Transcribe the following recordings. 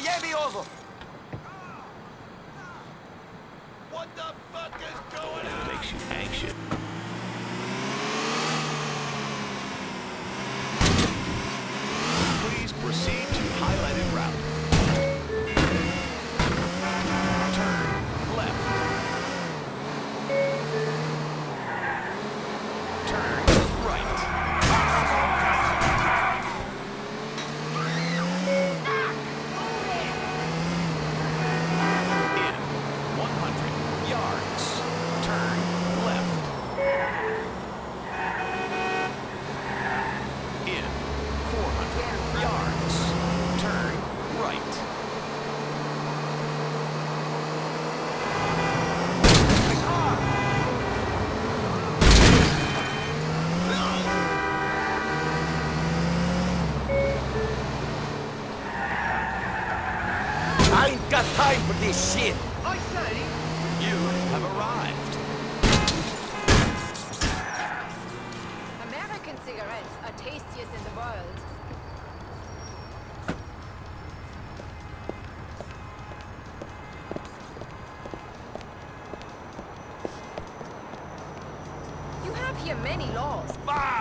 Miami over. What the fuck is going on? any laws. Bah!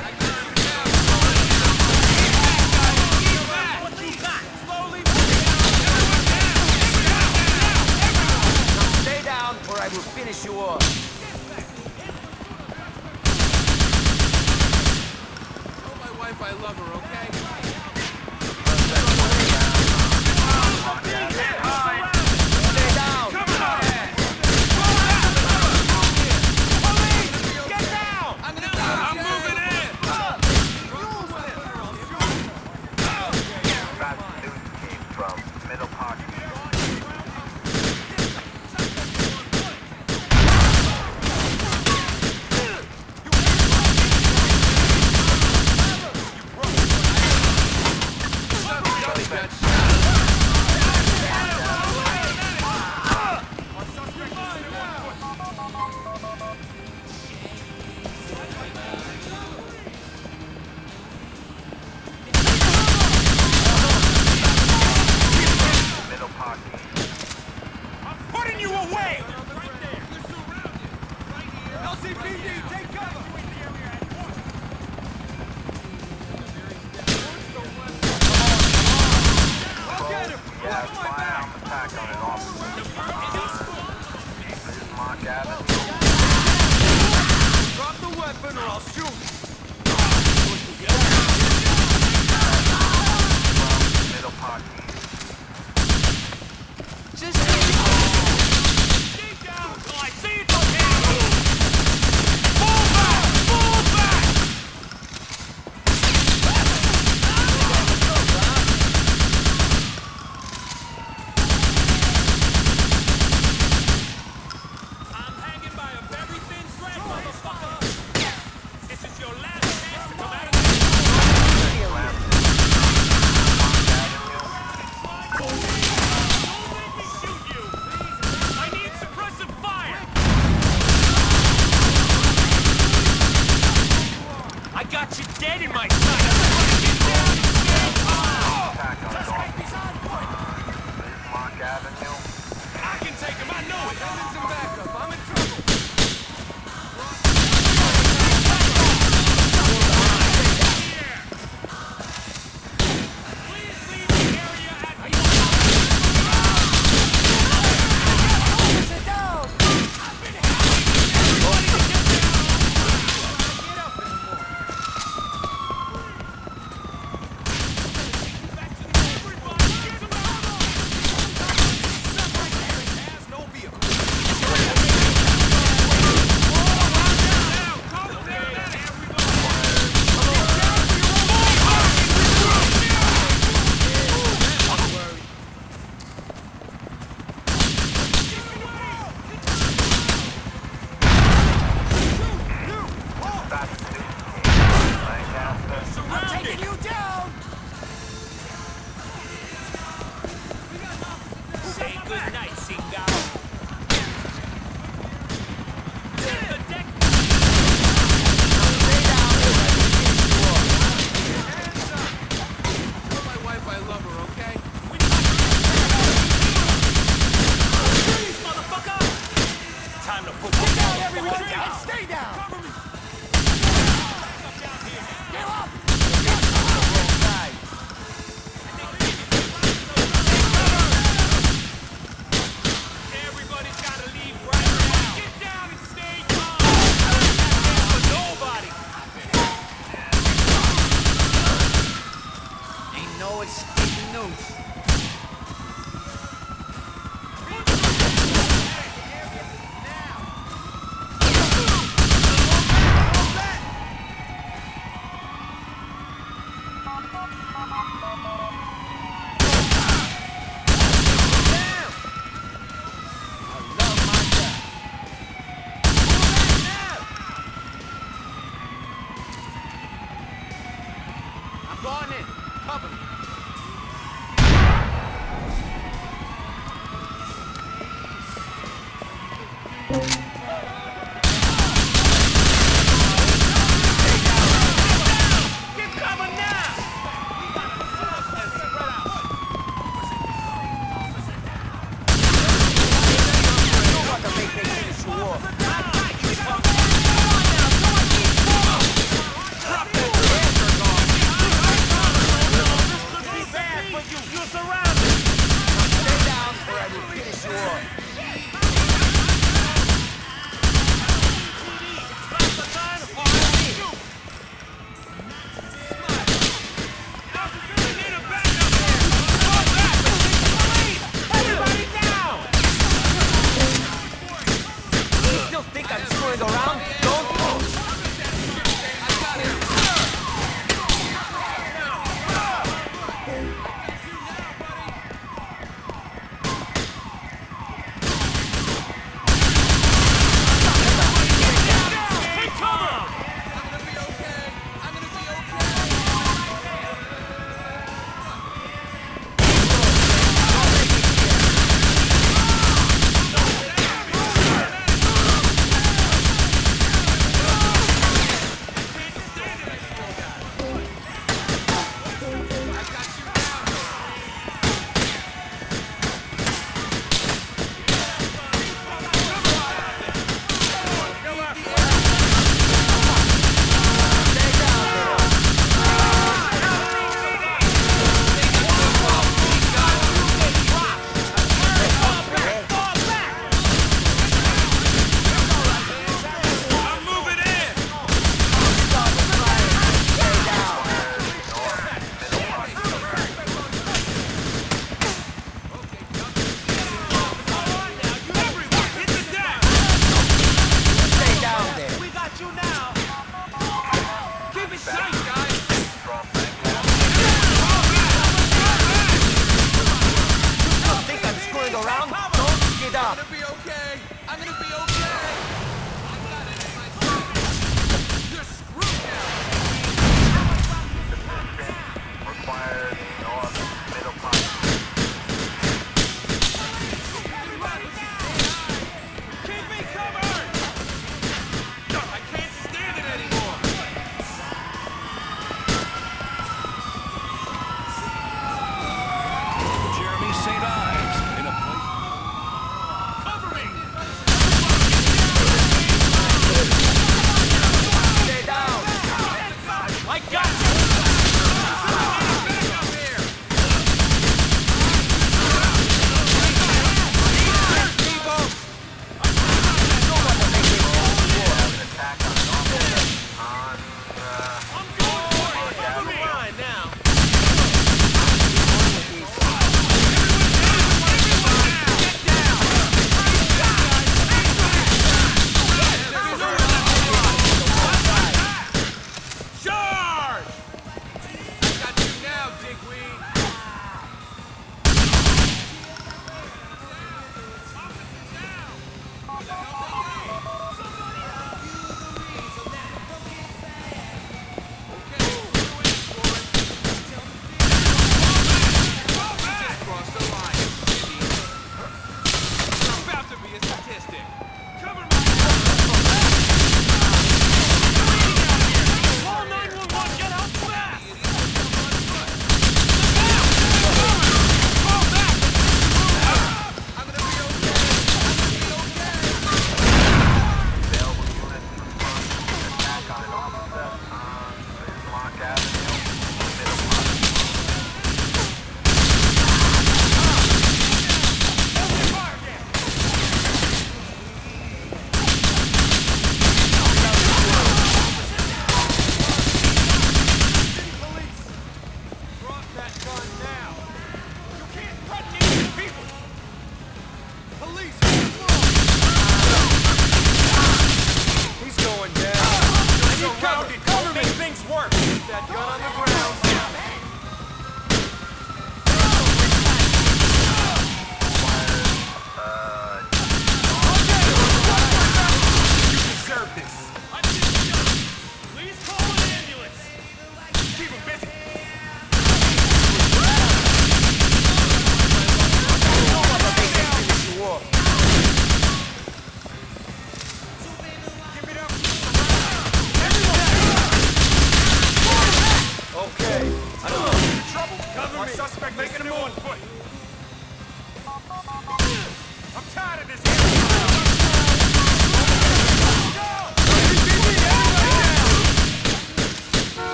back. I know it! Ain't no